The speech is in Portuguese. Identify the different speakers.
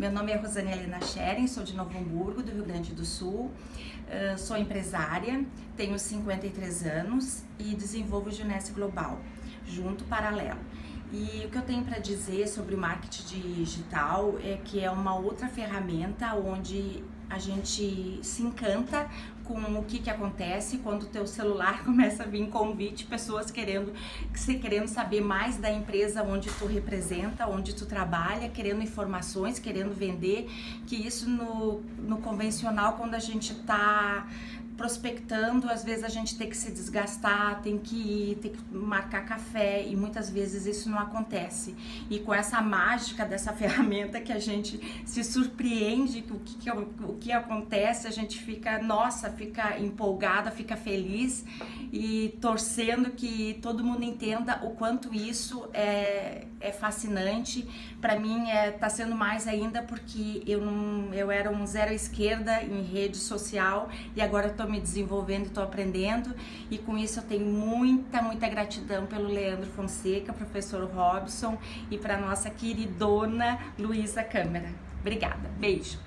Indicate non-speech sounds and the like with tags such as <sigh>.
Speaker 1: Meu nome é Rosane Helena Schering, sou de Novo Hamburgo, do Rio Grande do Sul. Uh, sou empresária, tenho 53 anos e desenvolvo o Junesse Global, junto paralelo. E o que eu tenho para dizer sobre o marketing digital é que é uma outra ferramenta onde a gente se encanta com o que, que acontece quando o teu celular <laughs> começa a vir convite, pessoas querendo, querendo saber mais da empresa onde tu representa, onde tu trabalha, querendo informações, querendo vender, que isso no, no convencional, quando a gente está prospectando, às vezes a gente tem que se desgastar, tem que ir, tem que marcar café e muitas vezes isso não acontece. E com essa mágica dessa <laughs> ferramenta que a gente se surpreende o que, que, o que acontece, a gente fica, nossa, fica empolgada, fica feliz e torcendo que todo mundo entenda o quanto isso é, é fascinante. Para mim é tá sendo mais ainda porque eu não eu era um zero à esquerda em rede social e agora estou me desenvolvendo, estou aprendendo e com isso eu tenho muita, muita gratidão pelo Leandro Fonseca, professor Robson e para nossa queridona Luísa Câmara. Obrigada, beijo!